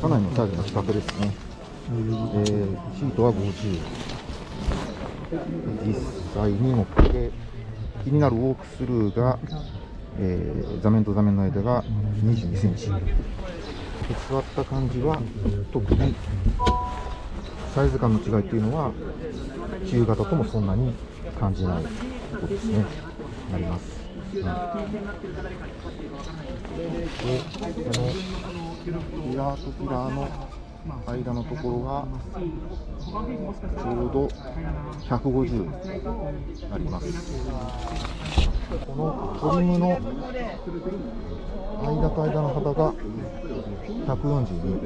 かなりのサイズの比較ですね、えー、シートは50実際に乗って気になるウォークスルーが、えー、座面と座面の間が22センチ。座った感じは特にサイズ感の違いっていうのは中型ともそんなに感じないことですね。なります、ピラーとピラーの間のところがちょうど150あります。このトリムの間と間の幅が142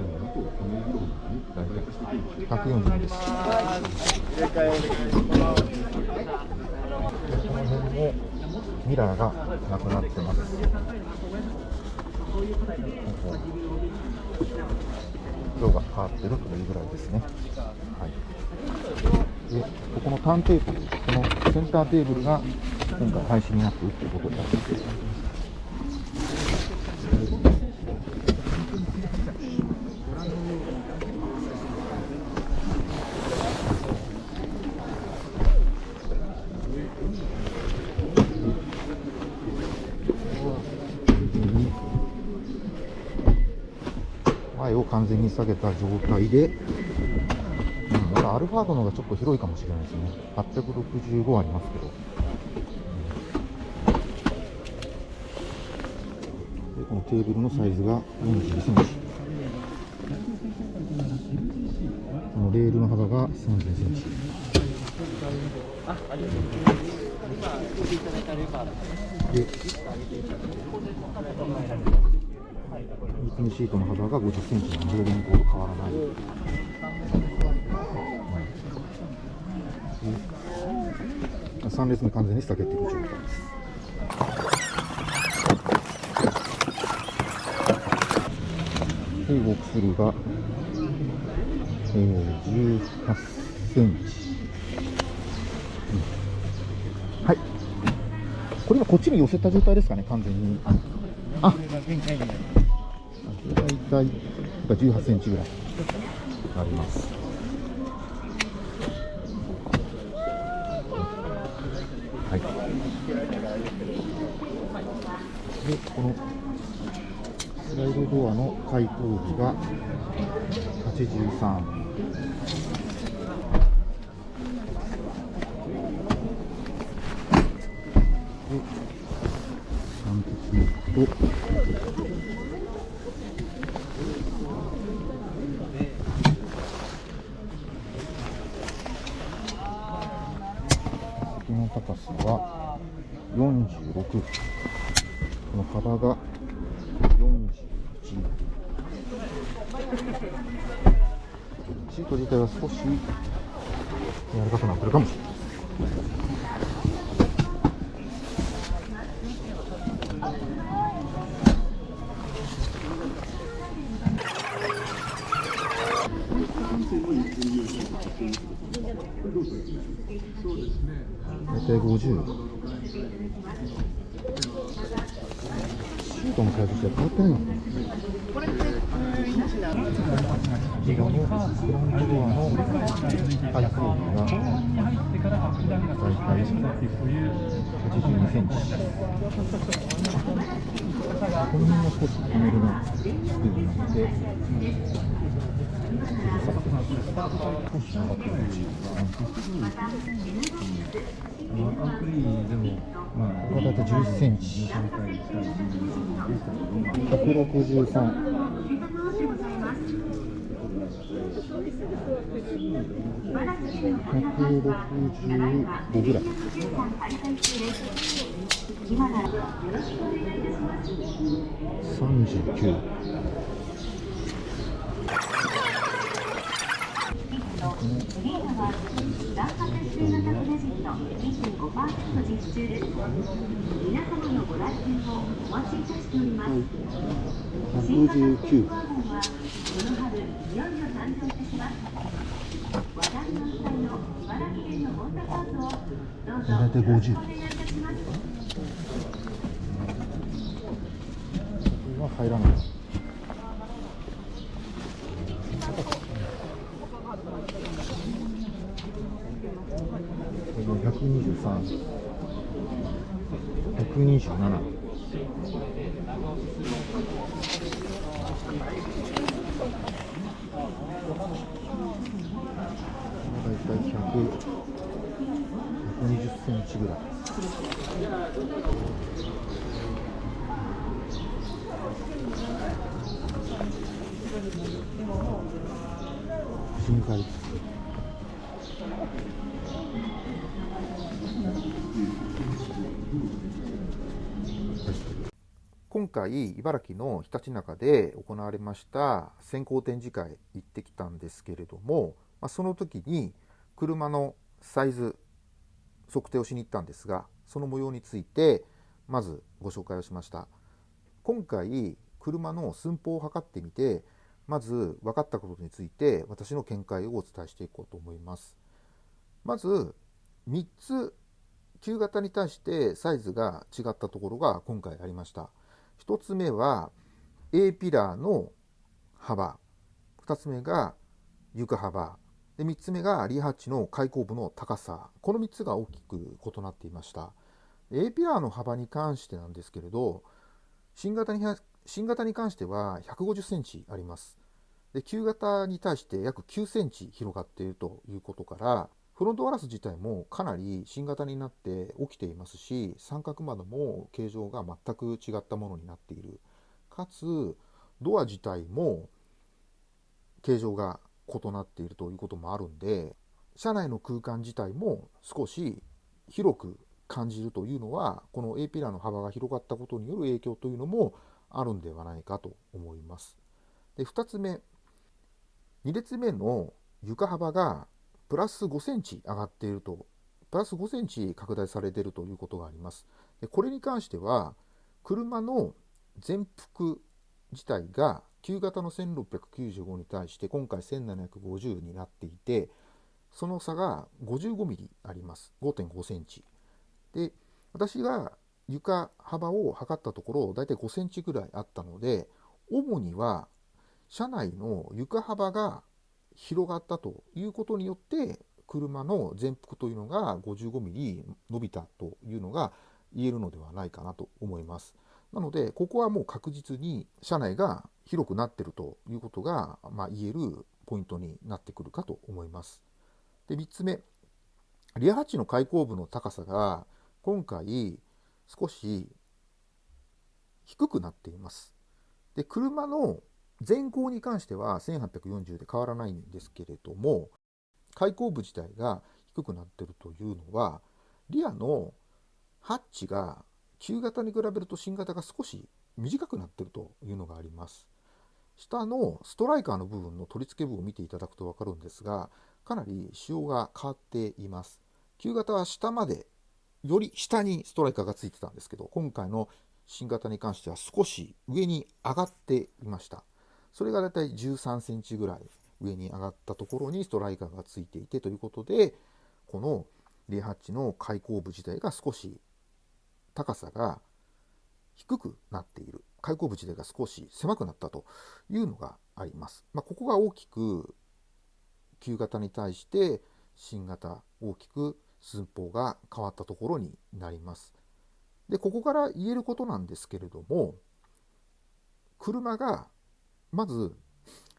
142です。この辺もミラーがなくなってます色が変わってるというぐらいですね。はい、でここのターンテーブル、このセンターテーブルが今回廃止になっているということになります。前を完全に下げた状態で、うん、まだアルファードの方がちょっと広いかもしれないですね。865ありますけど。でこのテーブルのサイズが42センチ。このレールの幅が30センチ。でリプムシートの幅が50センチなので、現行と変わらない。うん、3列目完全に下げている状態です。で、ウォークスルーが、えー、18センチ。はい。これ今こっちに寄せた状態ですかね、完全に。あ、大体18センチぐらいあります。はい。で、このスライドドアの開口部が83。で、3鉄との高さは46この幅が41シート自体は少し柔らかくなってるかもしれないそうですね。大体50。シートのサイズして変わってないのかなこれって普通インチなのこちらのフロントドアの排水が大体82センチ。この辺が少し止めるな作りになってこれだって11センチ163 165ぐらい。39グリーンは残高数25%実施中です皆様のご来店をお待ちいたしております新型スーパーンはこの茨城県のホンダパークをどうぞよろしくお願いいたしますこれは入らない。123、127。大体120センチぐらい。深海今回、茨城のひたちなかで行われました先行展示会行ってきたんですけれども、ま、その時に車のサイズ測定をしに行ったんですがその模様についてまずご紹介をしました。今回車の寸法を測ってみてまず分かったことについて私の見解をお伝えしていこうと思います。まず3つ旧型に対してサイズが違ったところが今回ありました。1つ目は A ピラーの幅。2つ目が床幅。で3つ目がリハッチの開口部の高さ。この3つが大きく異なっていました。A ピラーの幅に関してなんですけれど新型に新型に関しては150センチあります。で旧型に対して約9センチ広がっているということからフロントガラス自体もかなり新型になって起きていますし三角窓も形状が全く違ったものになっているかつドア自体も形状が異なっているということもあるんで車内の空間自体も少し広く感じるというのはこの A ピラーの幅が広がったことによる影響というのもあるんではないかと思います。で2つ目2列目の床幅がプラス5センチ上がっていると、プラス5センチ拡大されているということがあります。でこれに関しては、車の全幅自体が旧型の1695に対して今回1750になっていて、その差が55ミリあります。5.5センチ。で、私が床幅を測ったところ、だいたい5センチぐらいあったので、主には車内の床幅が広がったということによって車の全幅というのが55ミリ伸びたというのが言えるのではないかなと思います。なので、ここはもう確実に車内が広くなっているということが、まあ、言えるポイントになってくるかと思います。で、3つ目、リアハッチの開口部の高さが今回少し低くなっています。で、車の前後に関しては1840で変わらないんですけれども、開口部自体が低くなっているというのは、リアのハッチが旧型に比べると新型が少し短くなっているというのがあります。下のストライカーの部分の取り付け部を見ていただくと分かるんですが、かなり仕様が変わっています。旧型は下まで、より下にストライカーがついてたんですけど、今回の新型に関しては少し上に上がっていました。それがだいたい13センチぐらい上に上がったところにストライカーがついていてということで、このレハッチの開口部自体が少し高さが低くなっている。開口部自体が少し狭くなったというのがあります。まあ、ここが大きく旧型に対して新型大きく寸法が変わったところになります。で、ここから言えることなんですけれども、車がまず、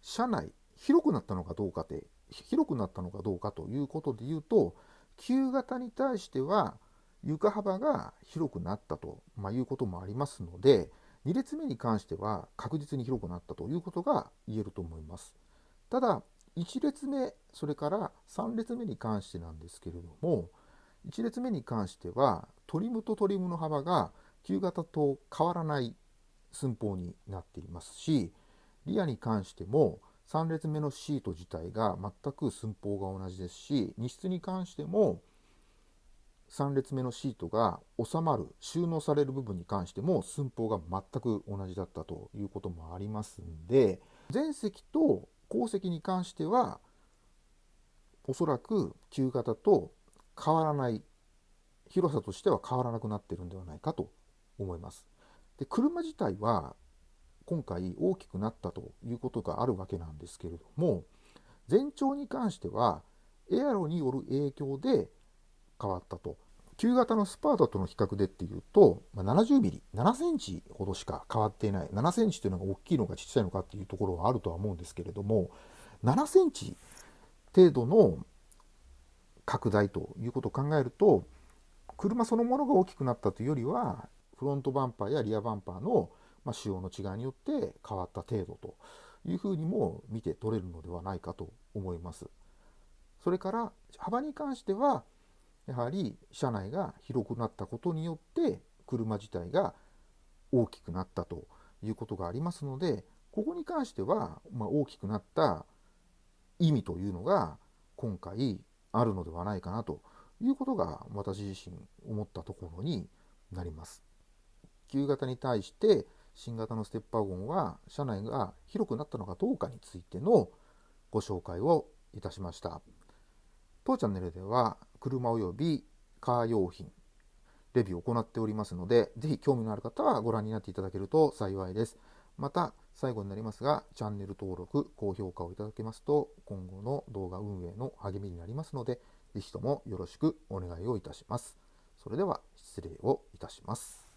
車内、広くなったのかどうかで、広くなったのかどうかということで言うと、旧型に対しては床幅が広くなったと、まあ、いうこともありますので、2列目に関しては確実に広くなったということが言えると思います。ただ、1列目、それから3列目に関してなんですけれども、1列目に関しては、トリムとトリムの幅が旧型と変わらない寸法になっていますし、リアに関しても3列目のシート自体が全く寸法が同じですし荷室に関しても3列目のシートが収まる収納される部分に関しても寸法が全く同じだったということもありますんで前席と後席に関してはおそらく旧型と変わらない広さとしては変わらなくなってるんではないかと思います。で車自体は今回大きくなったということがあるわけなんですけれども全長に関してはエアロによる影響で変わったと。旧型のスパータとの比較でっていうと、ま、70ミリ、7センチほどしか変わっていない。7センチというのが大きいのかちっちゃいのかっていうところはあるとは思うんですけれども、7センチ程度の拡大ということを考えると、車そのものが大きくなったというよりは、フロントバンパーやリアバンパーの、まあ、仕様の違いによって変わった程度というふうにも見て取れるのではないかと思います。それから幅に関してはやはり車内が広くなったことによって車自体が大きくなったということがありますのでここに関しては、まあ、大きくなった意味というのが今回あるのではないかなということが私自身思ったところになります。旧型に対して新型のステッパーゴンは車内が広くなったのかどうかについてのご紹介をいたしました。当チャンネルでは車及びカー用品レビューを行っておりますので、ぜひ興味のある方はご覧になっていただけると幸いです。また、最後になりますが、チャンネル登録、高評価をいただけますと、今後の動画運営の励みになりますので、ぜひともよろしくお願いをいたします。それでは失礼をいたします。